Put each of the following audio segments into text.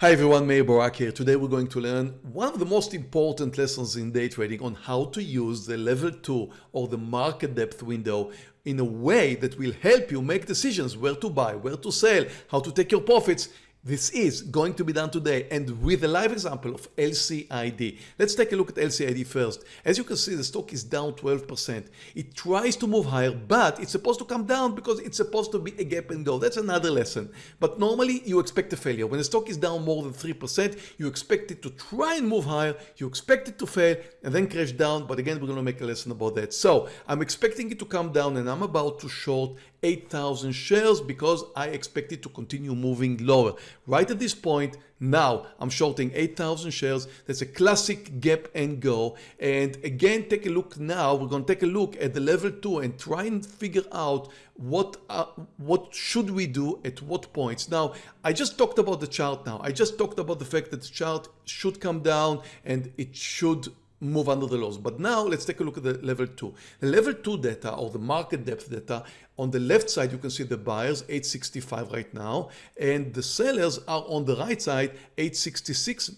Hi everyone, Meir Barak here. Today we're going to learn one of the most important lessons in day trading on how to use the level 2 or the market depth window in a way that will help you make decisions where to buy, where to sell, how to take your profits this is going to be done today and with a live example of LCID. Let's take a look at LCID first. As you can see, the stock is down 12%. It tries to move higher, but it's supposed to come down because it's supposed to be a gap and go. That's another lesson. But normally you expect a failure. When the stock is down more than 3%, you expect it to try and move higher. You expect it to fail and then crash down. But again, we're going to make a lesson about that. So I'm expecting it to come down and I'm about to short 8,000 shares because I expect it to continue moving lower. Right at this point, now I'm shorting 8,000 shares. That's a classic gap and go. And again, take a look now. We're going to take a look at the level two and try and figure out what uh, what should we do at what points. Now, I just talked about the chart now. I just talked about the fact that the chart should come down and it should move under the lows. But now let's take a look at the level two. The level two data or the market depth data on the left side, you can see the buyers 865 right now and the sellers are on the right side 866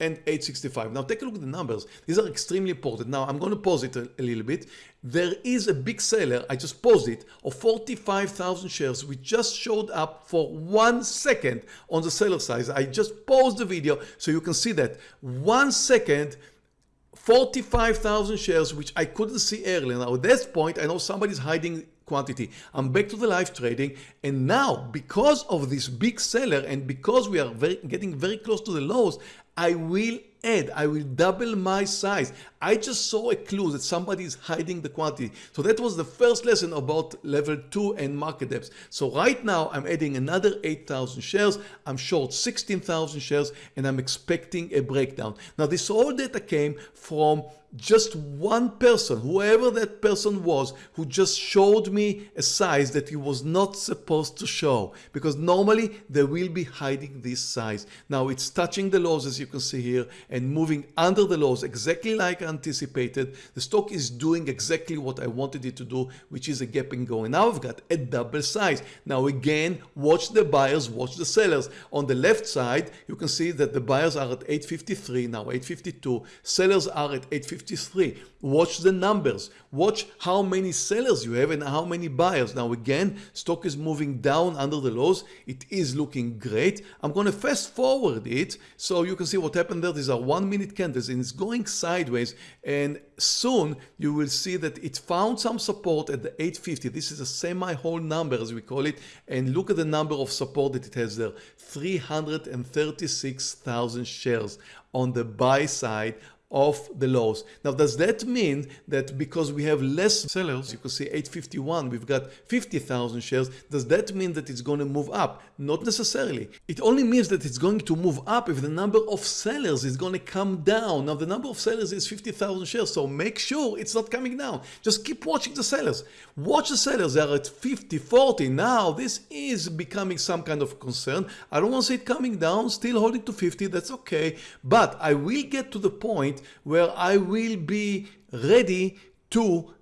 and 865. Now take a look at the numbers. These are extremely important. Now I'm going to pause it a, a little bit. There is a big seller, I just paused it, of 45,000 shares which just showed up for one second on the seller side. I just paused the video so you can see that one second 45,000 shares, which I couldn't see earlier. Now at this point, I know somebody's hiding quantity. I'm back to the live trading. And now because of this big seller and because we are very, getting very close to the lows, I will add, I will double my size. I just saw a clue that somebody is hiding the quantity. So that was the first lesson about level two and market depth. So right now I'm adding another 8,000 shares. I'm short 16,000 shares and I'm expecting a breakdown. Now this all data came from just one person, whoever that person was, who just showed me a size that he was not supposed to show because normally they will be hiding this size. Now it's touching the lows as you can see here and moving under the lows exactly like anticipated. The stock is doing exactly what I wanted it to do, which is a gap and go. And now I've got a double size. Now again, watch the buyers, watch the sellers. On the left side, you can see that the buyers are at 853, now 852. Sellers are at 853. Watch the numbers. Watch how many sellers you have and how many buyers. Now again, stock is moving down under the lows. It is looking great. I'm going to fast forward it so you can see what happened there. These are one minute candles and it's going sideways and soon you will see that it found some support at the 850. This is a semi-whole number as we call it and look at the number of support that it has there. 336,000 shares on the buy side of the lows. Now, does that mean that because we have less sellers, you can see 851, we've got 50,000 shares, does that mean that it's going to move up? Not necessarily. It only means that it's going to move up if the number of sellers is going to come down. Now, the number of sellers is 50,000 shares, so make sure it's not coming down. Just keep watching the sellers. Watch the sellers, they are at 50, 40. Now, this is becoming some kind of concern. I don't want to see it coming down, still holding to 50, that's okay. But I will get to the point where I will be ready to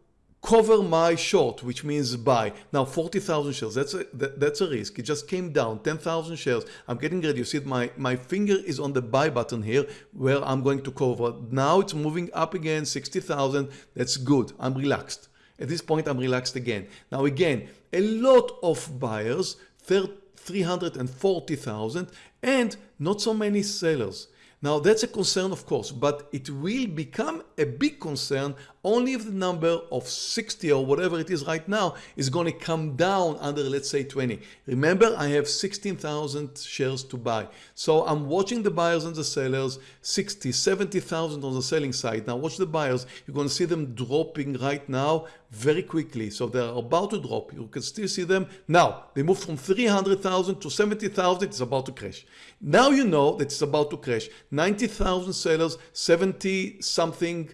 cover my short, which means buy. Now 40,000 shares, that's a, that, that's a risk. It just came down 10,000 shares. I'm getting ready. You see my, my finger is on the buy button here where I'm going to cover. Now it's moving up again, 60,000. That's good. I'm relaxed. At this point, I'm relaxed again. Now again, a lot of buyers, 340,000 and not so many sellers. Now that's a concern of course, but it will become a big concern only if the number of 60 or whatever it is right now is going to come down under let's say 20. Remember I have 16,000 shares to buy. So I'm watching the buyers and the sellers 60, 70,000 on the selling side. Now watch the buyers. You're going to see them dropping right now very quickly. So they're about to drop. You can still see them. Now they moved from 300,000 to 70,000. It's about to crash. Now you know that it's about to crash. 90,000 sellers, 70 something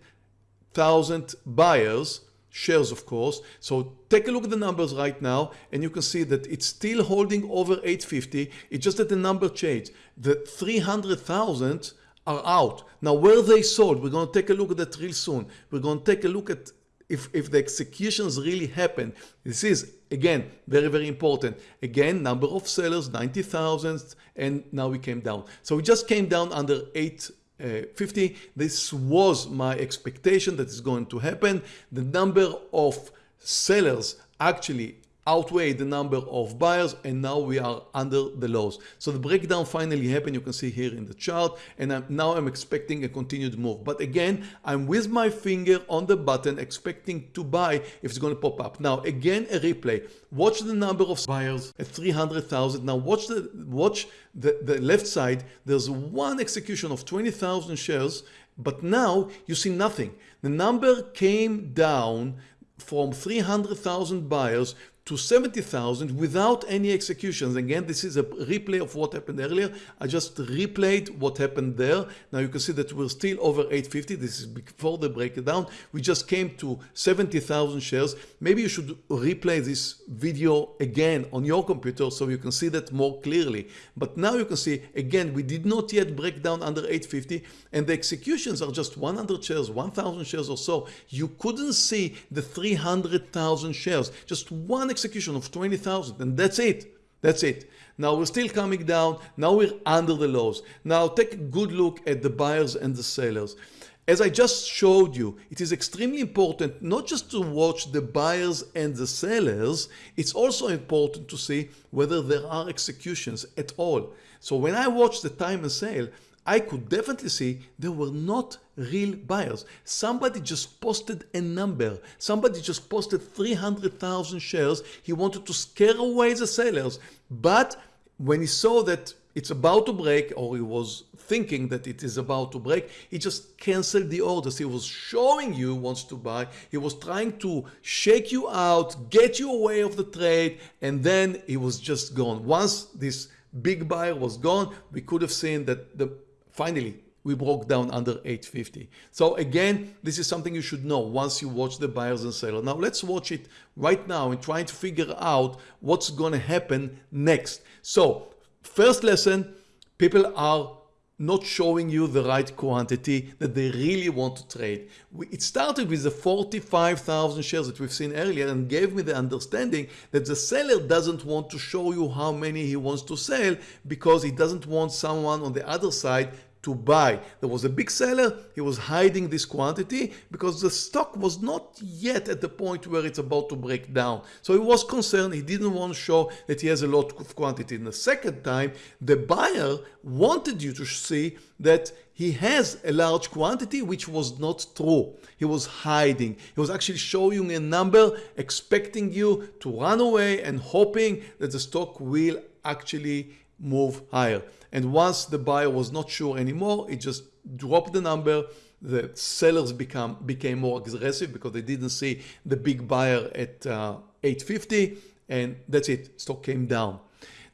thousand buyers shares of course. So take a look at the numbers right now and you can see that it's still holding over 850 it's just that the number changed. The 300,000 are out. Now where they sold we're going to take a look at that real soon. We're going to take a look at if, if the executions really happen. This is, again, very, very important. Again, number of sellers, 90,000, and now we came down. So we just came down under 850. Uh, this was my expectation that is going to happen. The number of sellers actually outweigh the number of buyers and now we are under the lows. So the breakdown finally happened. You can see here in the chart and I'm, now I'm expecting a continued move. But again, I'm with my finger on the button expecting to buy if it's going to pop up. Now again, a replay. Watch the number of buyers at 300,000. Now watch the watch the, the left side. There's one execution of 20,000 shares but now you see nothing. The number came down from 300,000 buyers to 70,000 without any executions. Again, this is a replay of what happened earlier. I just replayed what happened there. Now you can see that we're still over 850. This is before the breakdown. We just came to 70,000 shares. Maybe you should replay this video again on your computer so you can see that more clearly. But now you can see, again, we did not yet break down under 850 and the executions are just 100 shares, 1,000 shares or so. You couldn't see the 300,000 shares, just one execution of 20,000 and that's it. That's it. Now we're still coming down. Now we're under the lows. Now take a good look at the buyers and the sellers. As I just showed you, it is extremely important not just to watch the buyers and the sellers, it's also important to see whether there are executions at all. So when I watch the time and sale, I could definitely see there were not real buyers. Somebody just posted a number. Somebody just posted 300,000 shares. He wanted to scare away the sellers. But when he saw that it's about to break or he was thinking that it is about to break, he just canceled the orders. He was showing you wants to buy. He was trying to shake you out, get you away of the trade, and then he was just gone. Once this big buyer was gone, we could have seen that the Finally, we broke down under 850. So again, this is something you should know once you watch the buyers and sellers. Now let's watch it right now and try to figure out what's going to happen next. So first lesson, people are not showing you the right quantity that they really want to trade. It started with the 45,000 shares that we've seen earlier and gave me the understanding that the seller doesn't want to show you how many he wants to sell because he doesn't want someone on the other side to buy. There was a big seller, he was hiding this quantity because the stock was not yet at the point where it's about to break down. So he was concerned, he didn't want to show that he has a lot of quantity. In the second time, the buyer wanted you to see that he has a large quantity which was not true. He was hiding. He was actually showing a number, expecting you to run away and hoping that the stock will actually move higher. And once the buyer was not sure anymore, it just dropped the number. The sellers become became more aggressive because they didn't see the big buyer at uh, 850 and that's it, stock came down.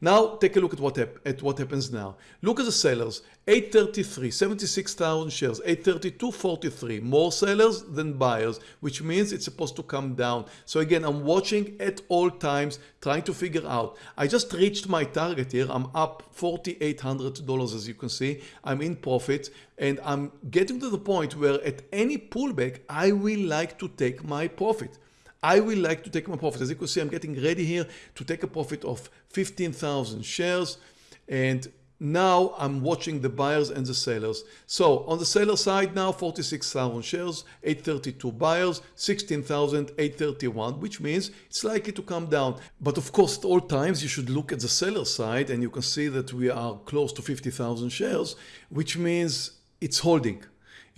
Now take a look at what, at what happens now. Look at the sellers, 833, 76,000 shares, 832, 43, more sellers than buyers, which means it's supposed to come down. So again, I'm watching at all times, trying to figure out. I just reached my target here. I'm up $4,800 as you can see. I'm in profit and I'm getting to the point where at any pullback, I will like to take my profit. I will like to take my profit. As you can see, I'm getting ready here to take a profit of 15,000 shares. And now I'm watching the buyers and the sellers. So on the seller side now, 46,000 shares, 832 buyers, 16,831, which means it's likely to come down. But of course, at all times, you should look at the seller side and you can see that we are close to 50,000 shares, which means it's holding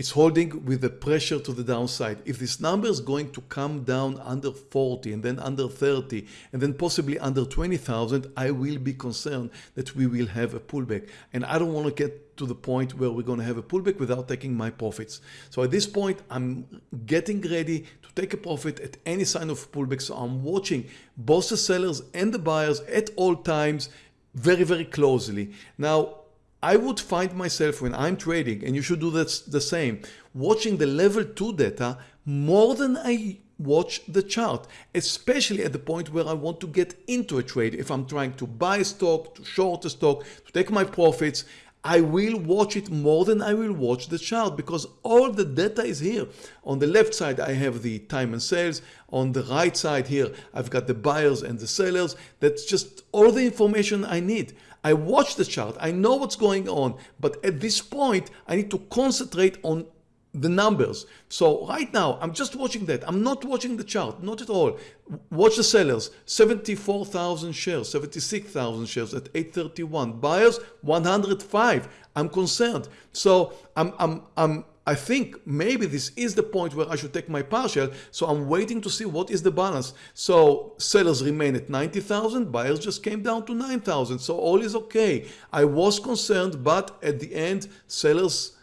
it's holding with the pressure to the downside. If this number is going to come down under 40 and then under 30 and then possibly under 20,000, I will be concerned that we will have a pullback. And I don't want to get to the point where we're going to have a pullback without taking my profits. So at this point, I'm getting ready to take a profit at any sign of pullback. So I'm watching both the sellers and the buyers at all times very, very closely. Now, I would find myself when I'm trading, and you should do that the same, watching the level 2 data more than I watch the chart, especially at the point where I want to get into a trade. If I'm trying to buy a stock, to short a stock, to take my profits, I will watch it more than I will watch the chart because all the data is here. On the left side, I have the time and sales. On the right side here, I've got the buyers and the sellers. That's just all the information I need. I watch the chart, I know what's going on, but at this point, I need to concentrate on the numbers. So right now, I'm just watching that. I'm not watching the chart, not at all. Watch the sellers, 74,000 shares, 76,000 shares at 831. Buyers, 105. I'm concerned. So I'm, I'm, I'm, I think maybe this is the point where I should take my partial. So I'm waiting to see what is the balance. So sellers remain at 90,000, buyers just came down to 9,000. So all is okay. I was concerned, but at the end, sellers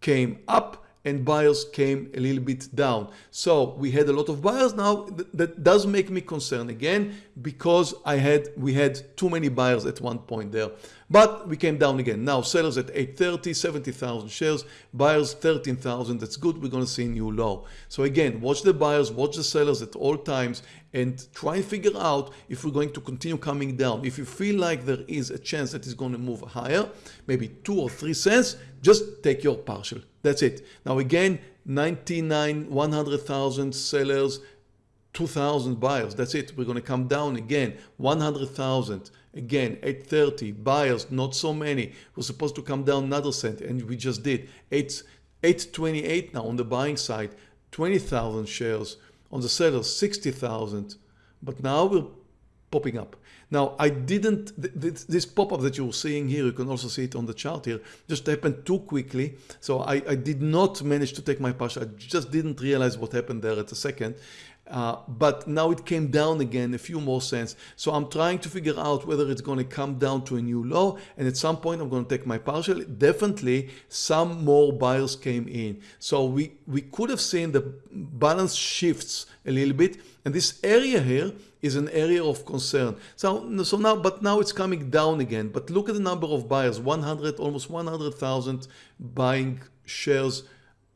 came up and buyers came a little bit down. So we had a lot of buyers now. That does make me concerned again because I had we had too many buyers at one point there. But we came down again. Now sellers at 830, 70,000 shares, buyers 13,000. That's good. We're going to see a new low. So again, watch the buyers, watch the sellers at all times and try and figure out if we're going to continue coming down. If you feel like there is a chance that it's going to move higher, maybe two or three cents, just take your partial. That's it. Now again, 99, 100,000 sellers, 2,000 buyers. That's it. We're going to come down again, 100,000. Again, 830 buyers, not so many. We're supposed to come down another cent and we just did. 8, 828 now on the buying side, 20,000 shares. On the sellers, 60,000. But now we're popping up. Now, I didn't, this pop-up that you're seeing here, you can also see it on the chart here, just happened too quickly. So I, I did not manage to take my partial. I just didn't realize what happened there at a second. Uh, but now it came down again a few more cents. So I'm trying to figure out whether it's going to come down to a new low. And at some point, I'm going to take my partial. Definitely some more buyers came in. So we, we could have seen the balance shifts a little bit. And this area here is an area of concern. So, so now, but now it's coming down again. But look at the number of buyers, 100, almost 100,000 buying shares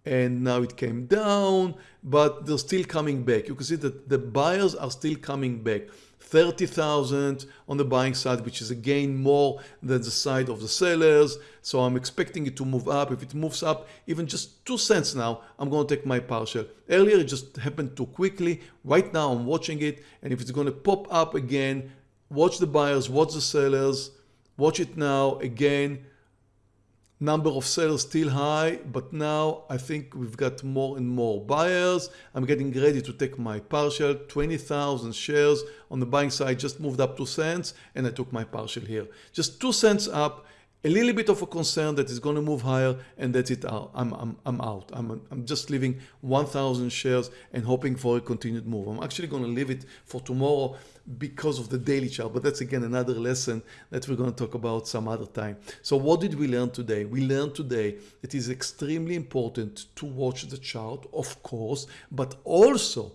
and now it came down, but they're still coming back. You can see that the buyers are still coming back. 30,000 on the buying side, which is again more than the side of the sellers. So I'm expecting it to move up. If it moves up even just two cents now, I'm going to take my partial. Earlier, it just happened too quickly. Right now, I'm watching it. And if it's going to pop up again, watch the buyers, watch the sellers, watch it now again number of sellers still high, but now I think we've got more and more buyers. I'm getting ready to take my partial, 20,000 shares on the buying side just moved up 2 cents and I took my partial here. Just 2 cents up, a little bit of a concern that it's going to move higher and that's it. Uh, I'm, I'm, I'm out. I'm, I'm just leaving 1,000 shares and hoping for a continued move. I'm actually going to leave it for tomorrow because of the daily chart. But that's again another lesson that we're going to talk about some other time. So what did we learn today? We learned today it is extremely important to watch the chart, of course, but also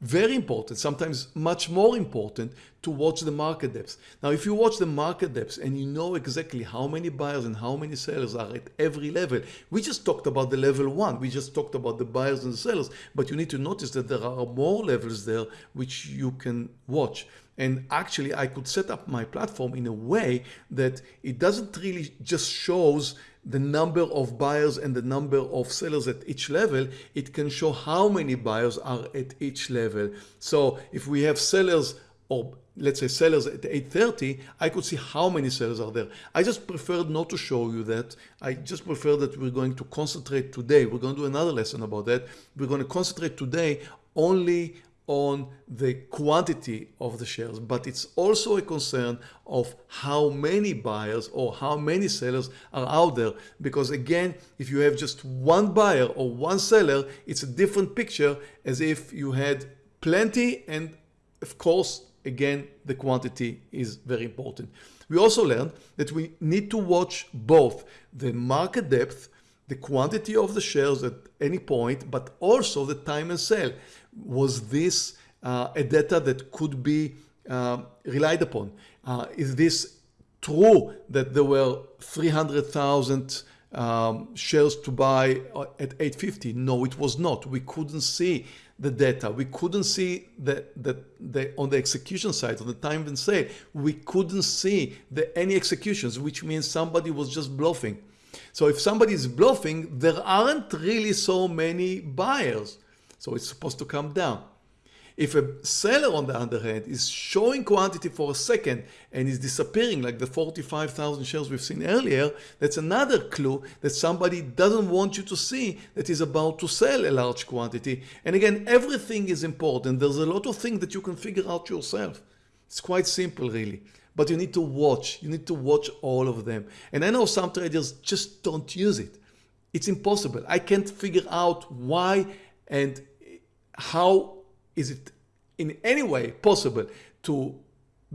very important, sometimes much more important to watch the market depths. Now, if you watch the market depths and you know exactly how many buyers and how many sellers are at every level, we just talked about the level one, we just talked about the buyers and the sellers, but you need to notice that there are more levels there which you can watch. And actually, I could set up my platform in a way that it doesn't really just shows the number of buyers and the number of sellers at each level, it can show how many buyers are at each level. So if we have sellers or let's say sellers at 830, I could see how many sellers are there. I just preferred not to show you that. I just prefer that we're going to concentrate today. We're going to do another lesson about that. We're going to concentrate today only on the quantity of the shares, but it's also a concern of how many buyers or how many sellers are out there. Because again, if you have just one buyer or one seller, it's a different picture as if you had plenty and of course, again, the quantity is very important. We also learned that we need to watch both the market depth, the quantity of the shares at any point, but also the time and sell was this uh, a data that could be uh, relied upon? Uh, is this true that there were 300,000 um, shares to buy uh, at 850? No, it was not. We couldn't see the data. We couldn't see that the, on the execution side, on the time and sale, we couldn't see the, any executions, which means somebody was just bluffing. So if somebody is bluffing, there aren't really so many buyers. So it's supposed to come down. If a seller on the other hand is showing quantity for a second and is disappearing like the 45,000 shares we've seen earlier, that's another clue that somebody doesn't want you to see that is about to sell a large quantity. And again, everything is important. There's a lot of things that you can figure out yourself. It's quite simple really, but you need to watch. You need to watch all of them. And I know some traders just don't use it. It's impossible. I can't figure out why and how is it in any way possible to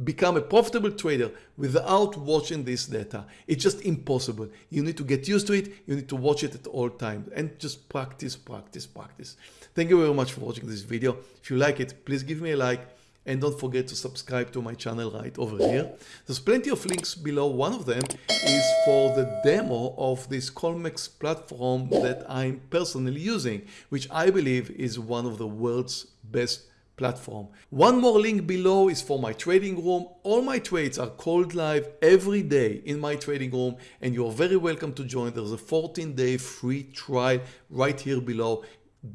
become a profitable trader without watching this data. It's just impossible. You need to get used to it. You need to watch it at all times and just practice, practice, practice. Thank you very much for watching this video. If you like it, please give me a like and don't forget to subscribe to my channel right over here. There's plenty of links below. One of them is for the demo of this Colmex platform that I'm personally using, which I believe is one of the world's best platform. One more link below is for my trading room. All my trades are called live every day in my trading room and you're very welcome to join. There's a 14 day free trial right here below.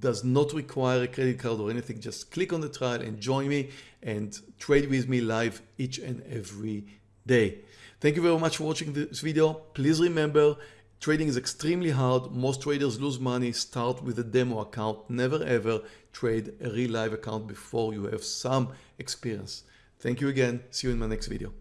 Does not require a credit card or anything. Just click on the trial and join me and trade with me live each and every day. Thank you very much for watching this video. Please remember Trading is extremely hard. Most traders lose money. Start with a demo account. Never ever trade a real live account before you have some experience. Thank you again. See you in my next video.